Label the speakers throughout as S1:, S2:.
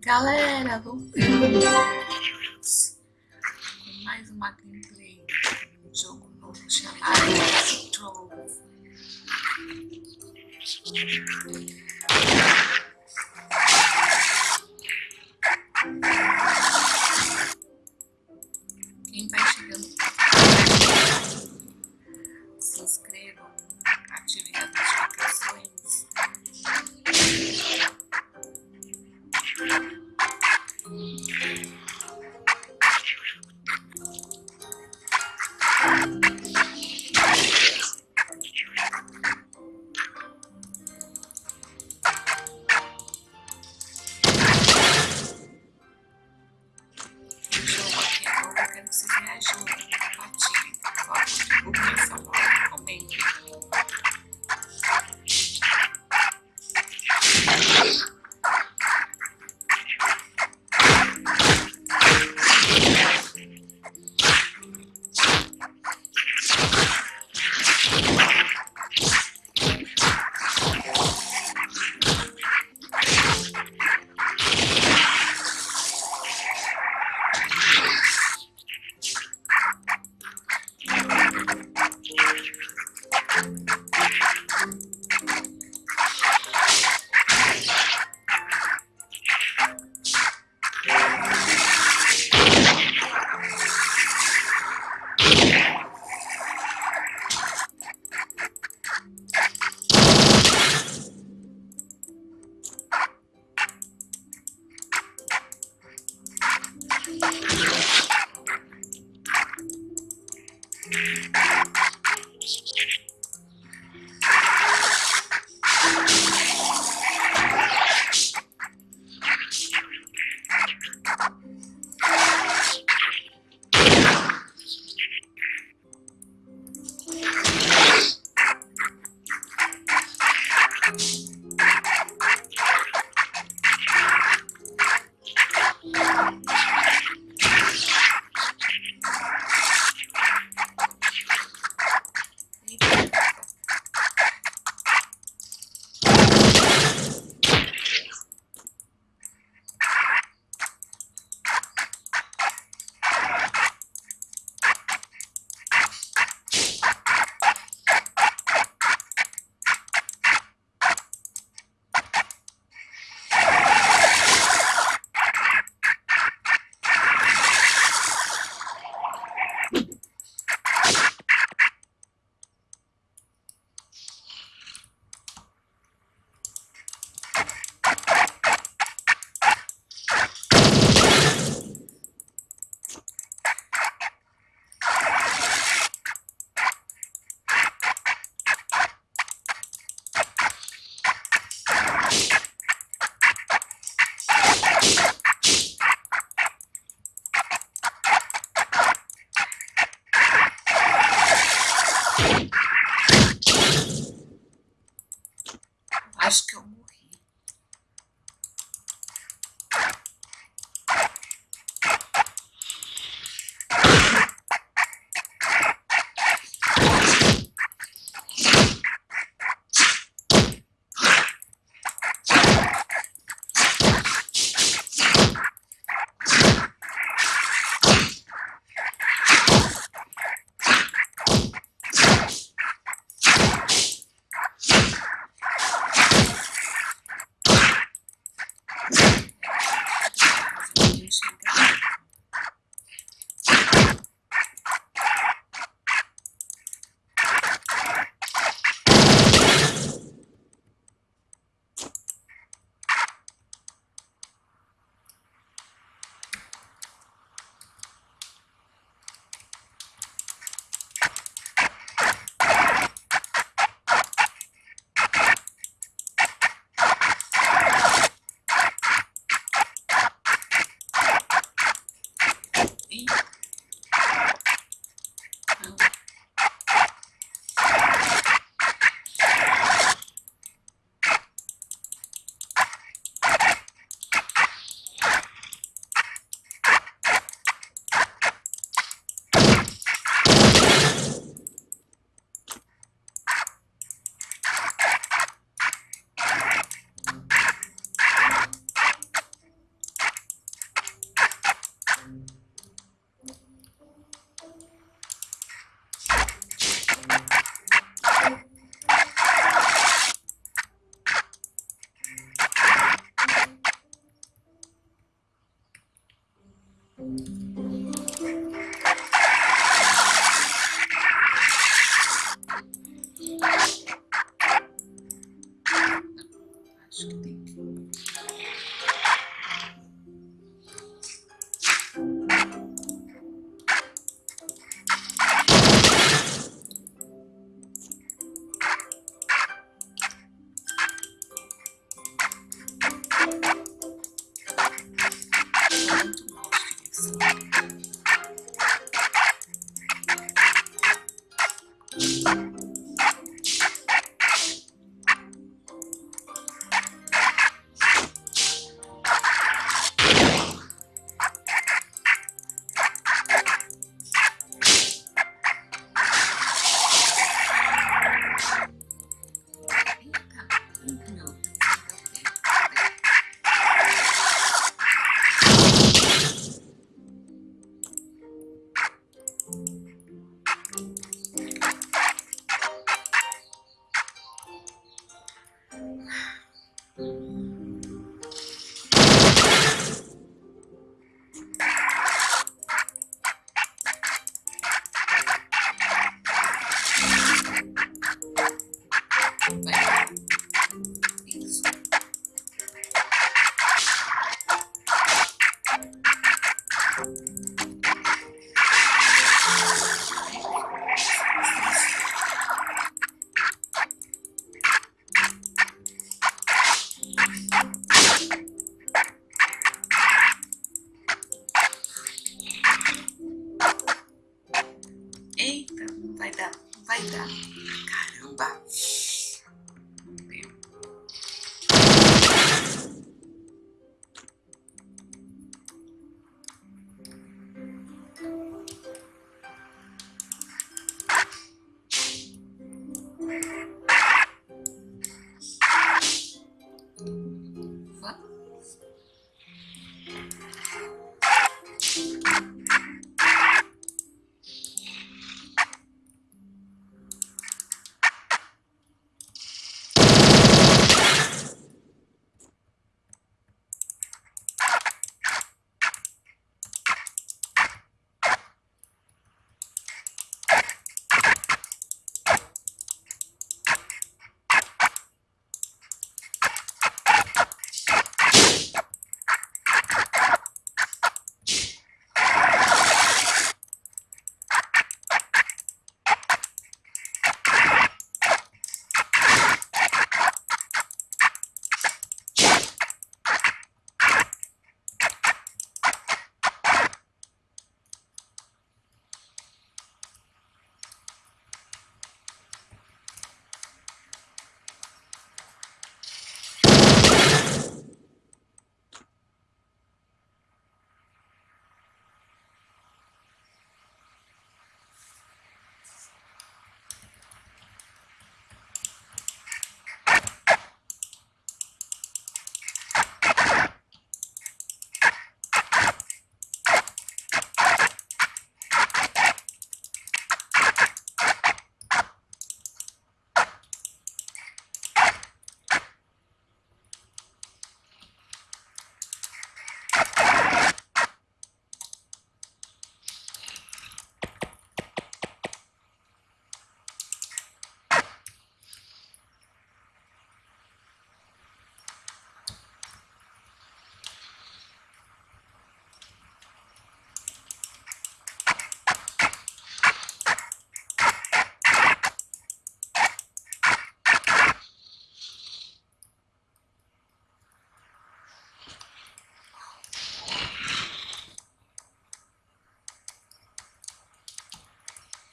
S1: Galera, voltamos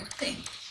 S1: thing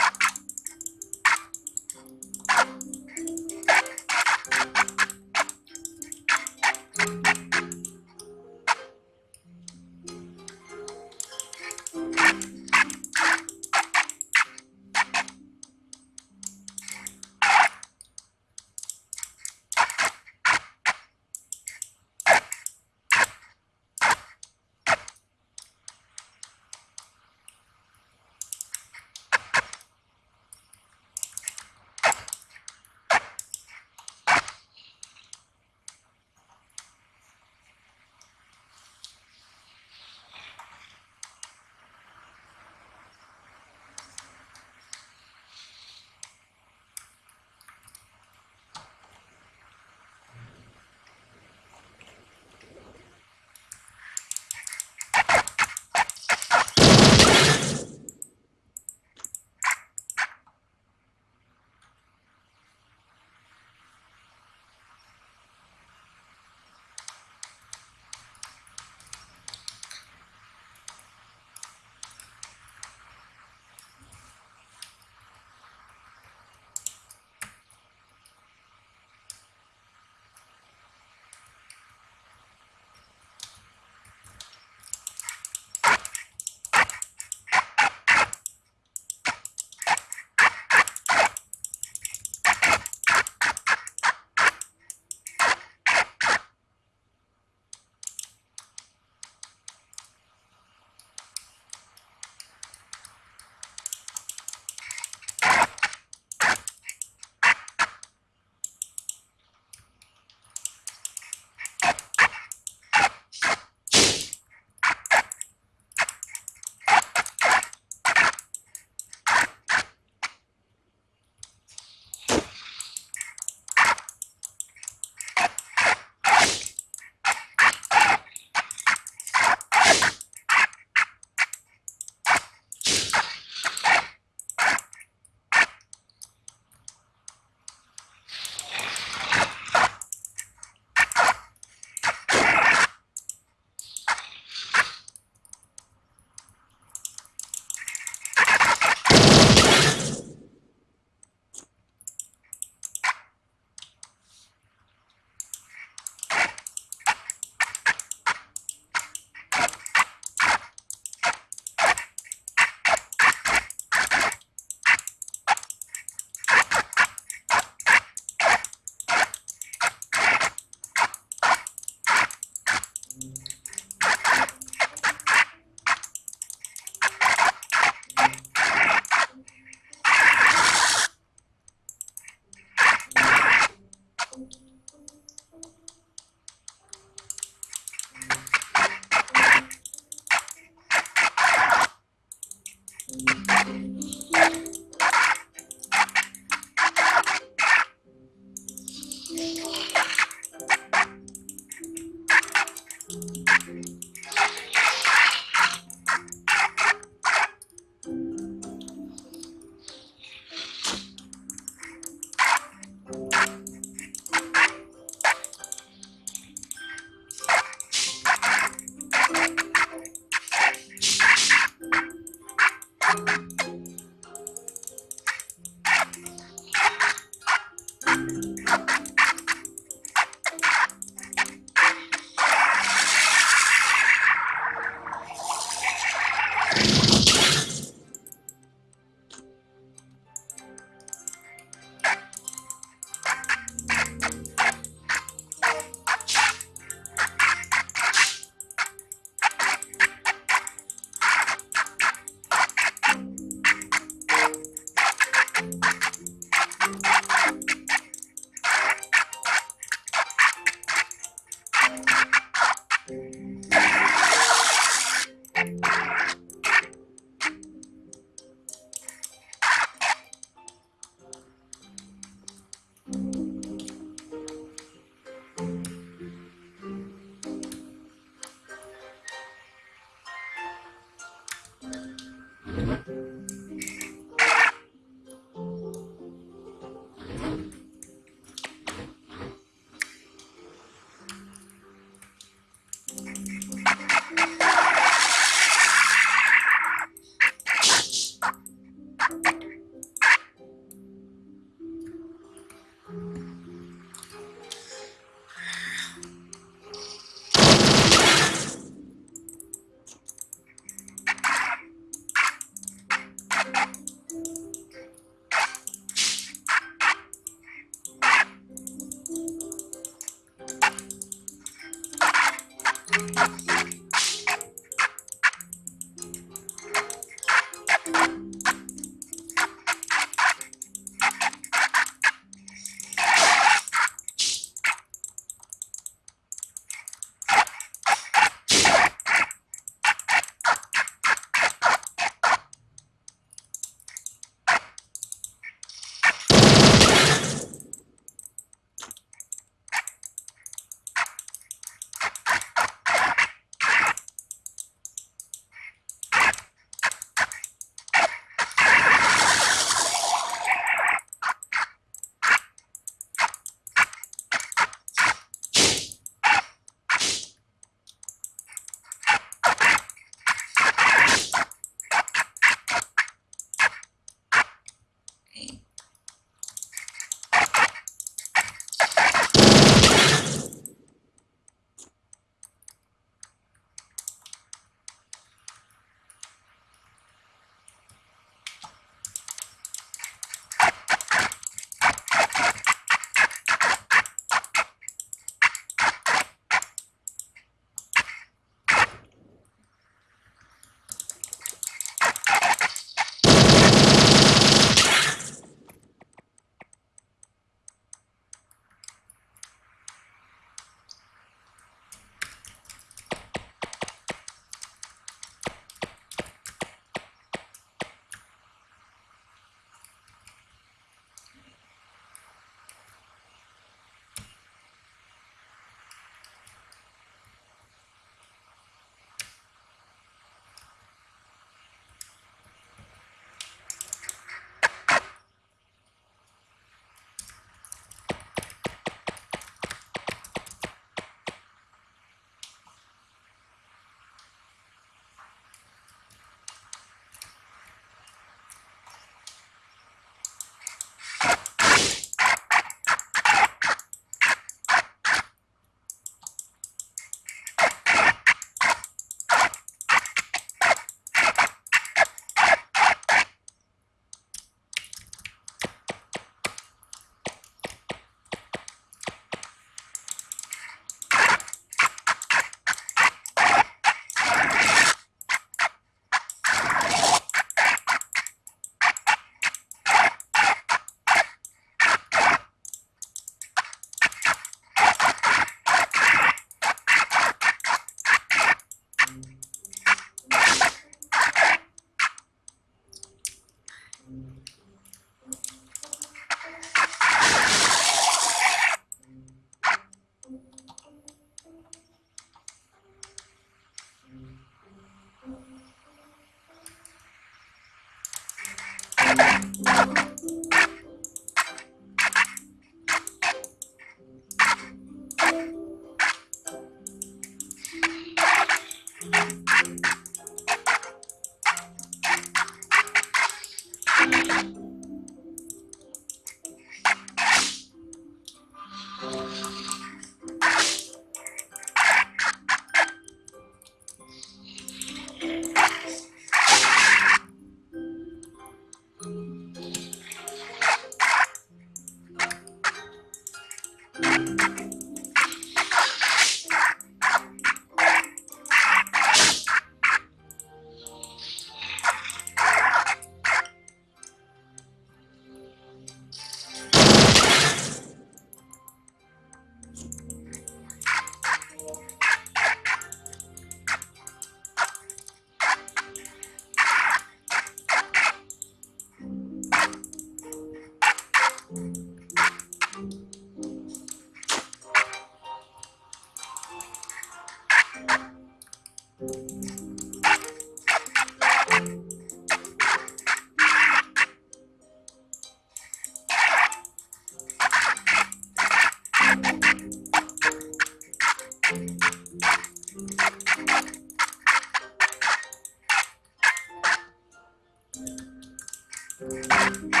S1: Yeah.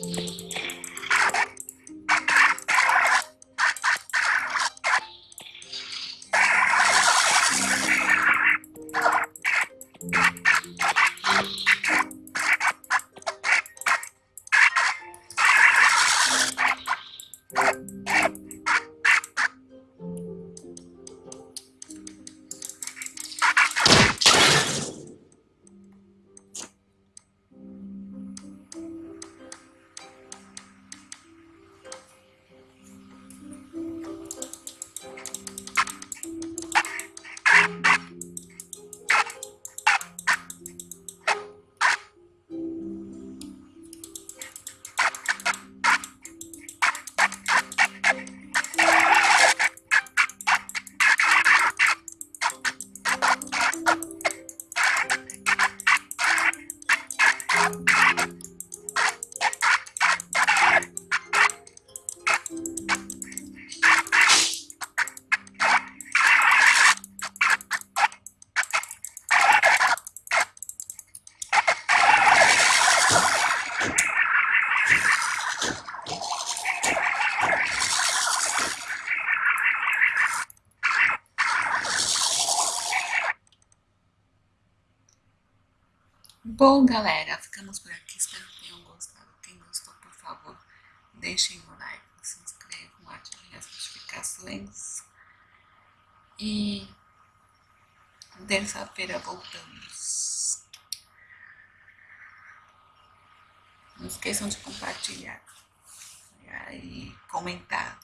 S1: Thank you. Bom, galera, ficamos por aqui. Espero que tenham gostado. Quem gostou, por favor, deixem o like, se inscrevam, ativem as notificações. E terça-feira voltamos. Não esqueçam de compartilhar e comentar.